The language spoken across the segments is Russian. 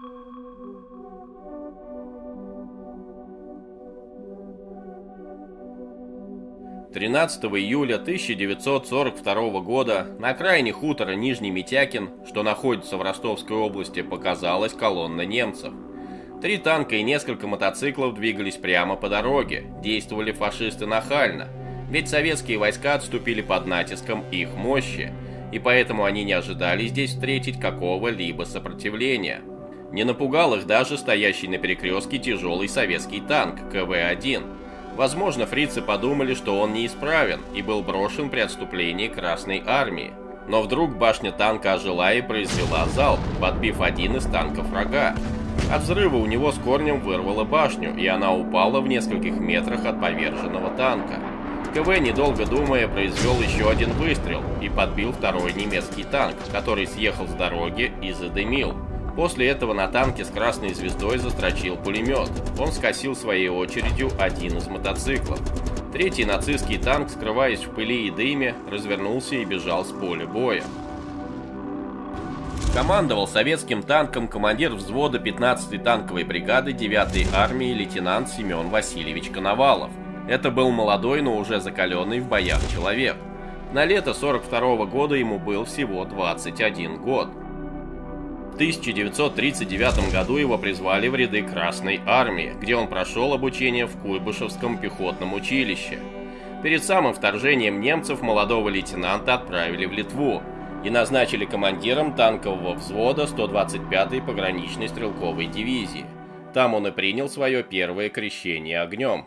13 июля 1942 года на окраине хутора Нижний Митякин, что находится в Ростовской области, показалась колонна немцев. Три танка и несколько мотоциклов двигались прямо по дороге, действовали фашисты нахально, ведь советские войска отступили под натиском их мощи, и поэтому они не ожидали здесь встретить какого-либо сопротивления. Не напугал их даже стоящий на перекрестке тяжелый советский танк КВ-1, Возможно, фрицы подумали, что он неисправен и был брошен при отступлении Красной Армии. Но вдруг башня танка ожила и произвела залп, подбив один из танков врага. От взрыва у него с корнем вырвало башню, и она упала в нескольких метрах от поверженного танка. КВ, недолго думая, произвел еще один выстрел и подбил второй немецкий танк, который съехал с дороги и задымил. После этого на танке с красной звездой застрочил пулемет. Он скосил своей очередью один из мотоциклов. Третий нацистский танк, скрываясь в пыли и дыме, развернулся и бежал с поля боя. Командовал советским танком командир взвода 15-й танковой бригады 9-й армии лейтенант Семен Васильевич Коновалов. Это был молодой, но уже закаленный в боях человек. На лето 42 -го года ему был всего 21 год. 1939 году его призвали в ряды Красной Армии, где он прошел обучение в Куйбышевском пехотном училище. Перед самым вторжением немцев молодого лейтенанта отправили в Литву и назначили командиром танкового взвода 125-й пограничной стрелковой дивизии. Там он и принял свое первое крещение огнем.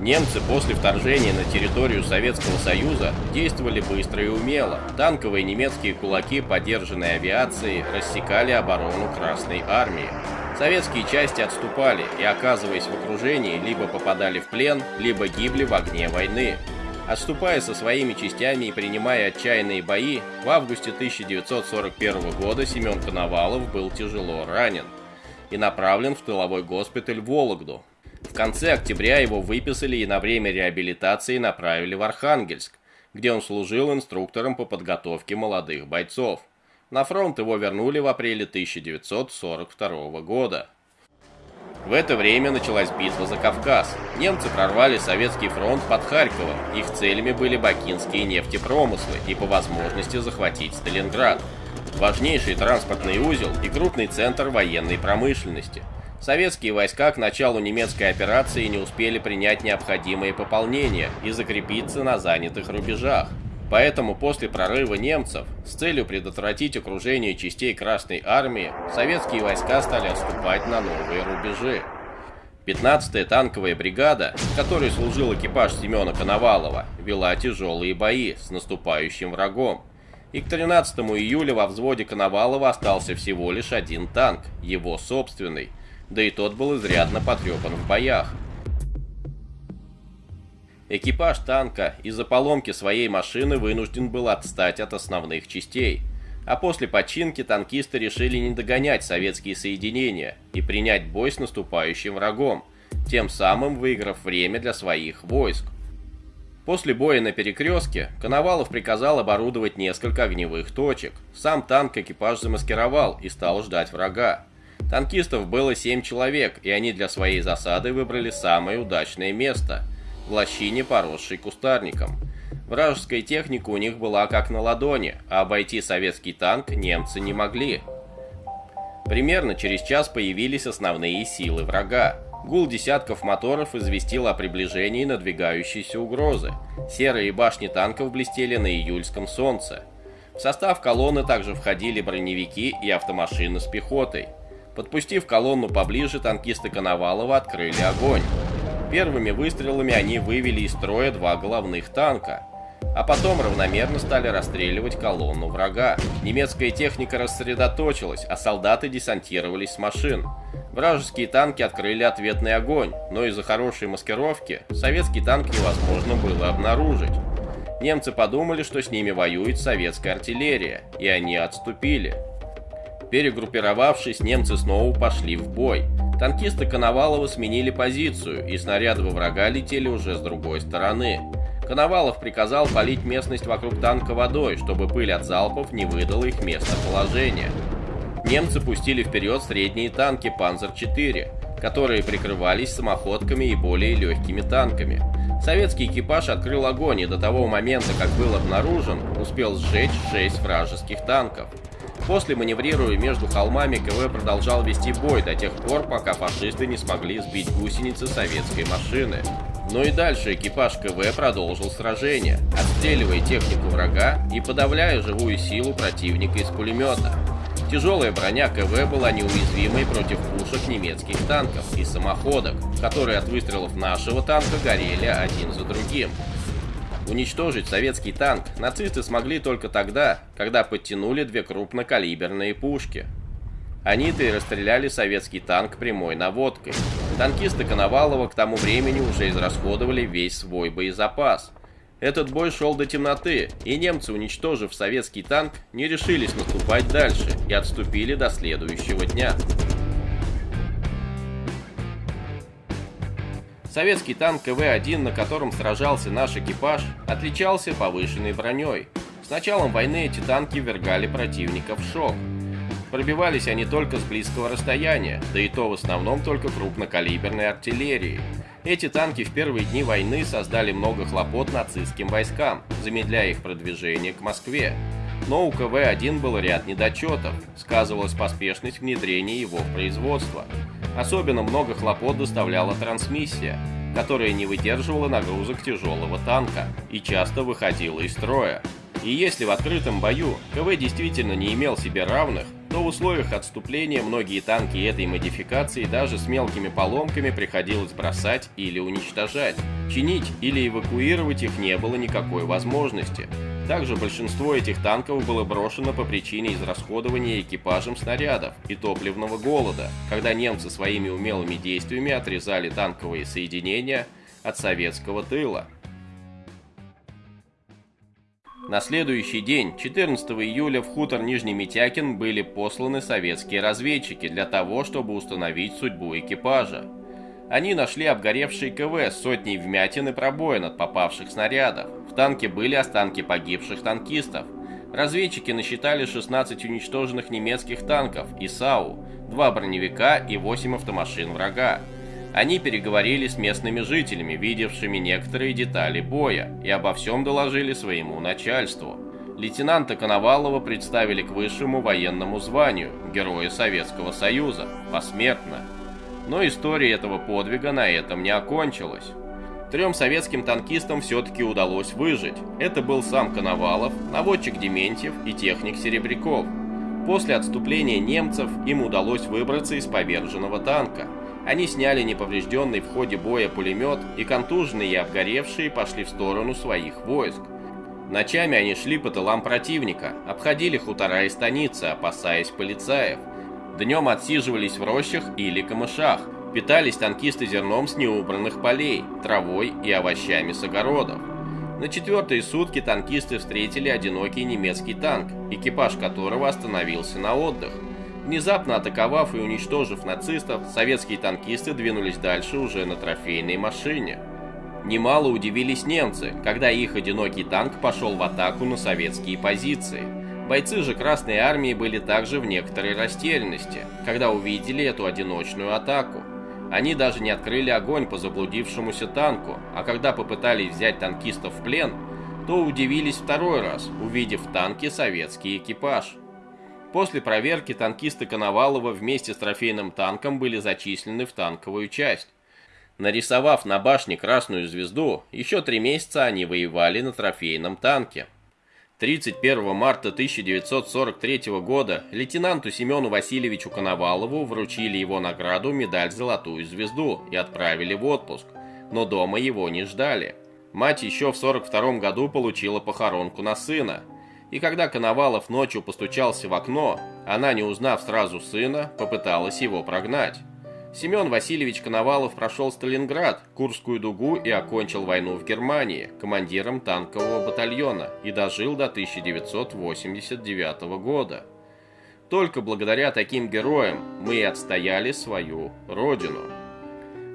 Немцы после вторжения на территорию Советского Союза действовали быстро и умело. Танковые немецкие кулаки поддержанной авиацией рассекали оборону Красной Армии. Советские части отступали и, оказываясь в окружении, либо попадали в плен, либо гибли в огне войны. Отступая со своими частями и принимая отчаянные бои, в августе 1941 года Семен Коновалов был тяжело ранен и направлен в тыловой госпиталь в Вологду, конце октября его выписали и на время реабилитации направили в Архангельск, где он служил инструктором по подготовке молодых бойцов. На фронт его вернули в апреле 1942 года. В это время началась битва за Кавказ. Немцы прорвали советский фронт под Харьковом. Их целями были бакинские нефтепромыслы и по возможности захватить Сталинград. Важнейший транспортный узел и крупный центр военной промышленности – Советские войска к началу немецкой операции не успели принять необходимые пополнения и закрепиться на занятых рубежах. Поэтому после прорыва немцев, с целью предотвратить окружение частей Красной Армии, советские войска стали отступать на новые рубежи. 15-я танковая бригада, в которой служил экипаж Семена Коновалова, вела тяжелые бои с наступающим врагом. И к 13 июля во взводе Коновалова остался всего лишь один танк, его собственный, да и тот был изрядно потрепан в боях. Экипаж танка из-за поломки своей машины вынужден был отстать от основных частей, а после починки танкисты решили не догонять советские соединения и принять бой с наступающим врагом, тем самым выиграв время для своих войск. После боя на перекрестке Коновалов приказал оборудовать несколько огневых точек. Сам танк экипаж замаскировал и стал ждать врага. Танкистов было 7 человек, и они для своей засады выбрали самое удачное место – в лощине, поросшей кустарником. Вражеская техника у них была как на ладони, а обойти советский танк немцы не могли. Примерно через час появились основные силы врага. Гул десятков моторов известил о приближении надвигающейся угрозы. Серые башни танков блестели на июльском солнце. В состав колонны также входили броневики и автомашины с пехотой. Подпустив колонну поближе, танкисты Коновалова открыли огонь. Первыми выстрелами они вывели из строя два головных танка, а потом равномерно стали расстреливать колонну врага. Немецкая техника рассредоточилась, а солдаты десантировались с машин. Вражеские танки открыли ответный огонь, но из-за хорошей маскировки советский танк невозможно было обнаружить. Немцы подумали, что с ними воюет советская артиллерия, и они отступили. Перегруппировавшись, немцы снова пошли в бой. Танкисты Коновалова сменили позицию, и снаряды во врага летели уже с другой стороны. Коновалов приказал полить местность вокруг танка водой, чтобы пыль от залпов не выдала их местоположение. немцы пустили вперед средние танки «Панзер-4», которые прикрывались самоходками и более легкими танками. Советский экипаж открыл огонь и до того момента, как был обнаружен, успел сжечь 6 вражеских танков. После маневрируя между холмами, КВ продолжал вести бой до тех пор, пока фашисты не смогли сбить гусеницы советской машины. Но и дальше экипаж КВ продолжил сражение, отстреливая технику врага и подавляя живую силу противника из пулемета. Тяжелая броня КВ была неуязвимой против пушек немецких танков и самоходок, которые от выстрелов нашего танка горели один за другим. Уничтожить советский танк нацисты смогли только тогда, когда подтянули две крупнокалиберные пушки. Они-то и расстреляли советский танк прямой наводкой. Танкисты Коновалова к тому времени уже израсходовали весь свой боезапас. Этот бой шел до темноты, и немцы, уничтожив советский танк, не решились наступать дальше и отступили до следующего дня. Советский танк КВ-1, на котором сражался наш экипаж, отличался повышенной броней. С началом войны эти танки ввергали противника в шок. Пробивались они только с близкого расстояния, да и то в основном только крупнокалиберной артиллерией. Эти танки в первые дни войны создали много хлопот нацистским войскам, замедляя их продвижение к Москве. Но у КВ-1 был ряд недочетов, сказывалась поспешность внедрения его в производство. Особенно много хлопот доставляла трансмиссия, которая не выдерживала нагрузок тяжелого танка и часто выходила из строя. И если в открытом бою КВ действительно не имел себе равных, то в условиях отступления многие танки этой модификации даже с мелкими поломками приходилось бросать или уничтожать. Чинить или эвакуировать их не было никакой возможности. Также большинство этих танков было брошено по причине израсходования экипажем снарядов и топливного голода, когда немцы своими умелыми действиями отрезали танковые соединения от советского тыла. На следующий день, 14 июля, в хутор Нижний Митякин были посланы советские разведчики для того, чтобы установить судьбу экипажа. Они нашли обгоревший КВ с сотней вмятин и пробоин от попавших снарядов. В танке были останки погибших танкистов. Разведчики насчитали 16 уничтоженных немецких танков и САУ, 2 броневика и 8 автомашин врага. Они переговорили с местными жителями, видевшими некоторые детали боя, и обо всем доложили своему начальству. Лейтенанта Коновалова представили к высшему военному званию Героя Советского Союза, посмертно. Но история этого подвига на этом не окончилась. Трем советским танкистам все-таки удалось выжить. Это был сам Коновалов, наводчик Дементьев и техник Серебряков. После отступления немцев им удалось выбраться из поверженного танка. Они сняли неповрежденный в ходе боя пулемет, и контуженные и обгоревшие пошли в сторону своих войск. Ночами они шли по тылам противника, обходили хутора и станицы, опасаясь полицаев. Днем отсиживались в рощах или камышах. Питались танкисты зерном с неубранных полей, травой и овощами с огородов. На четвертые сутки танкисты встретили одинокий немецкий танк, экипаж которого остановился на отдых. Внезапно атаковав и уничтожив нацистов, советские танкисты двинулись дальше уже на трофейной машине. Немало удивились немцы, когда их одинокий танк пошел в атаку на советские позиции. Бойцы же Красной Армии были также в некоторой растерянности, когда увидели эту одиночную атаку. Они даже не открыли огонь по заблудившемуся танку, а когда попытались взять танкистов в плен, то удивились второй раз, увидев в танке советский экипаж. После проверки танкисты Коновалова вместе с трофейным танком были зачислены в танковую часть. Нарисовав на башне красную звезду, еще три месяца они воевали на трофейном танке. 31 марта 1943 года лейтенанту Семену Васильевичу Коновалову вручили его награду медаль «Золотую звезду» и отправили в отпуск, но дома его не ждали. Мать еще в 42 году получила похоронку на сына, и когда Коновалов ночью постучался в окно, она, не узнав сразу сына, попыталась его прогнать. Семен Васильевич Коновалов прошел Сталинград, Курскую дугу и окончил войну в Германии командиром танкового батальона и дожил до 1989 года. Только благодаря таким героям мы и отстояли свою родину.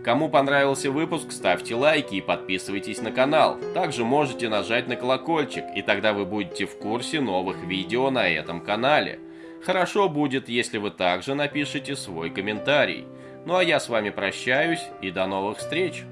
Кому понравился выпуск, ставьте лайки и подписывайтесь на канал. Также можете нажать на колокольчик, и тогда вы будете в курсе новых видео на этом канале. Хорошо будет, если вы также напишите свой комментарий. Ну а я с вами прощаюсь и до новых встреч!